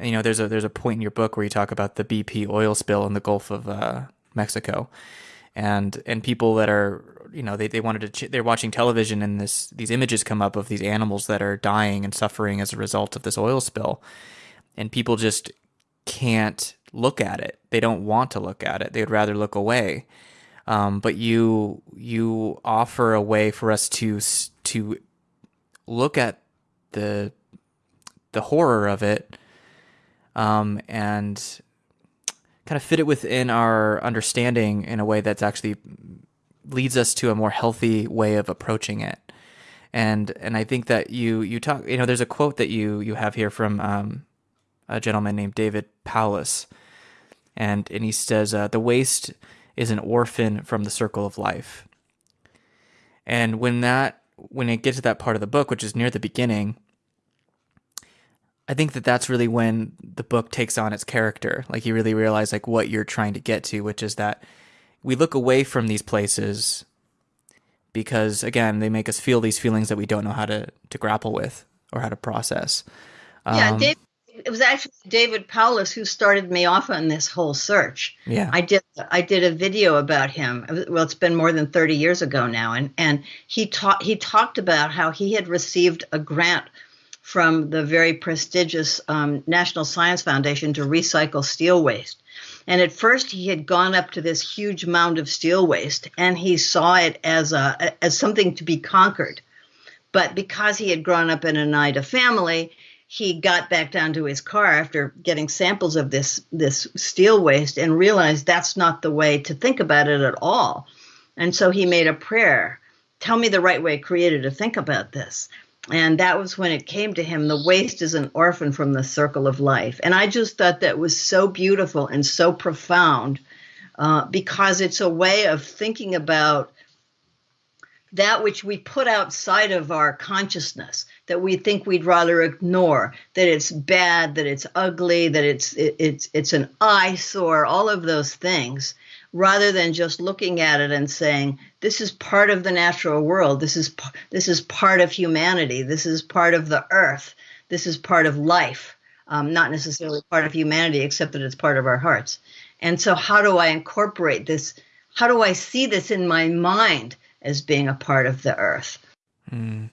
you know, there's a there's a point in your book where you talk about the BP oil spill in the Gulf of uh, Mexico, and and people that are you know they, they wanted to ch- they're watching television and this these images come up of these animals that are dying and suffering as a result of this oil spill, and people just can't look at it. They don't want to look at it. They would rather look away. Um, but you you offer a way for us to to look at the the horror of it um, and kind of fit it within our understanding in a way that's actually leads us to a more healthy way of approaching it. And and I think that you you talk you know there's a quote that you you have here from um, a gentleman named David Powless, and and he says uh, the waste is an orphan from the circle of life. And when that when it gets to that part of the book, which is near the beginning, I think that that's really when the book takes on its character. Like you really realize like what you're trying to get to, which is that we look away from these places because again, they make us feel these feelings that we don't know how to to grapple with or how to process. Yeah, um, Dave, it was actually David Powless who started me off on this whole search. Yeah, I did. I did a video about him. Well, it's been more than thirty years ago now, and and he taught he talked about how he had received a grant from the very prestigious um, National Science Foundation to recycle steel waste. And at first, he had gone up to this huge mound of steel waste, and he saw it as a as something to be conquered. But because he had grown up in a Oneida family, he got back down to his car after getting samples of this this steel waste and realized that's not the way to think about it at all. And so he made a prayer. Tell me the right way, Creator, to think about this and that was when it came to him the waste is an orphan from the circle of life. And i just thought that was so beautiful and so profound uh, because it's a way of thinking about that which we put outside of our consciousness that we think we'd rather ignore that it's bad that it's ugly that it's it, it's it's an eyesore all of those things rather than just looking at it and saying this is part of the natural world. This is this is part of humanity. This is part of the earth. This is part of life. Um, not necessarily part of humanity except that it's part of our hearts. And so how do i incorporate this? How do i see this in my mind as being a part of the earth? Mm,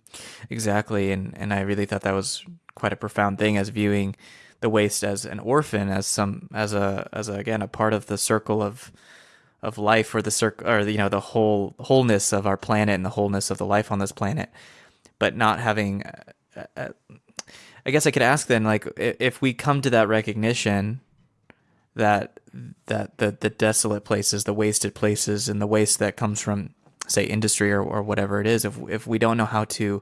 exactly. And and i really thought that was quite a profound thing as viewing the waste as an orphan as some as a as a, again a part of the circle of of life or the circle or you know the whole wholeness of our planet and the wholeness of the life on this planet. But not having uh, uh, i guess i could ask then like if we come to that recognition that that the the desolate places the wasted places and the waste that comes from say industry or, or whatever it is if if we don't know how to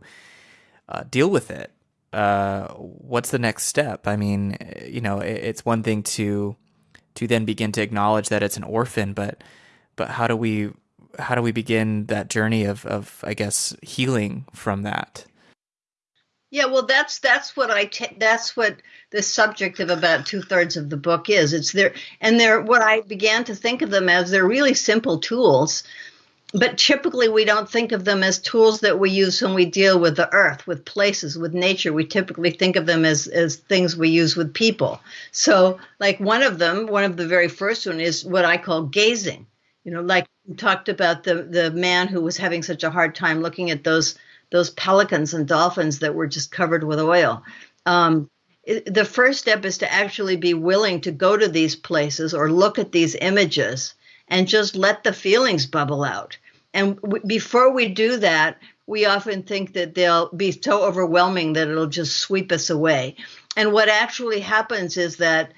uh, deal with it uh, what's the next step? I mean you know it, it's one thing to to then begin to acknowledge that it's an orphan but but how do we how do we begin that journey of of I guess healing from that? Yeah well that's that's what I t- that's what the subject of about two-thirds of the book is. It's there and they're what I began to think of them as they're really simple tools but typically we don't think of them as tools that we use when we deal with the earth with places with nature. We typically think of them as as things we use with people. So like one of them one of the very first one is what i call gazing. You know like talked about the the man who was having such a hard time looking at those those pelicans and dolphins that were just covered with oil. Um, the first step is to actually be willing to go to these places or look at these images and just let the feelings bubble out. And before we do that, we often think that they'll be so overwhelming that it'll just sweep us away. And what actually happens is that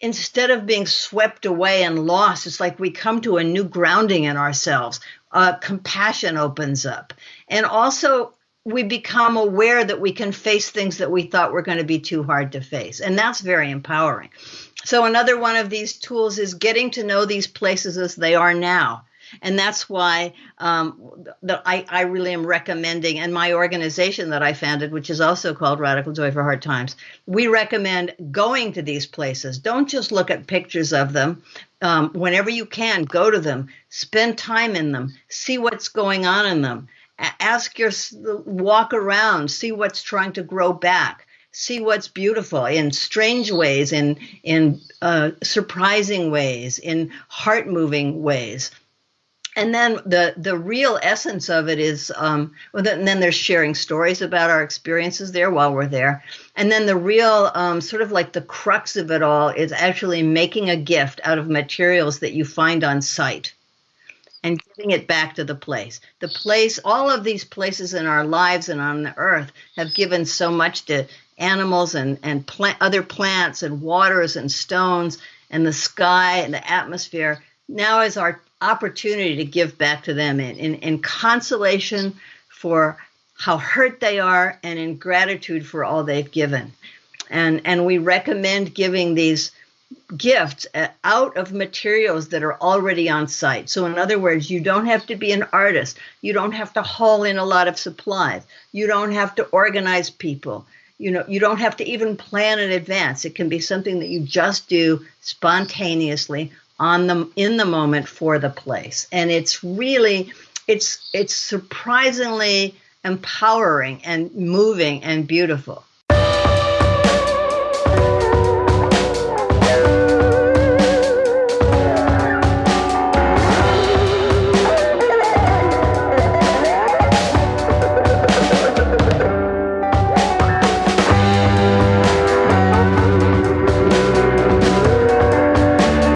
instead of being swept away and lost, it's like we come to a new grounding in ourselves. Uh, compassion opens up. And also, we become aware that we can face things that we thought were going to be too hard to face. And that's very empowering. So, another one of these tools is getting to know these places as they are now. And that's why um, the, I, I really am recommending, and my organization that I founded, which is also called Radical Joy for Hard Times, we recommend going to these places. Don't just look at pictures of them. Um, whenever you can, go to them, spend time in them, see what's going on in them, ask your walk around, see what's trying to grow back see what's beautiful in strange ways, in in uh, surprising ways, in heart moving ways. And then the the real essence of it is, um, well, then, then there's sharing stories about our experiences there while we're there, and then the real um, sort of like the crux of it all is actually making a gift out of materials that you find on site and giving it back to the place. The place, all of these places in our lives and on the earth have given so much to animals and, and plant, other plants and waters and stones and the sky and the atmosphere. Now is our opportunity to give back to them in, in, in consolation for how hurt they are and in gratitude for all they've given. And, and we recommend giving these gifts uh, out of materials that are already on site. So, in other words, you don't have to be an artist. You don't have to haul in a lot of supplies. You don't have to organize people. You know, you don't have to even plan in advance. It can be something that you just do spontaneously on the in the moment for the place. And it's really it's it's surprisingly empowering and moving and beautiful.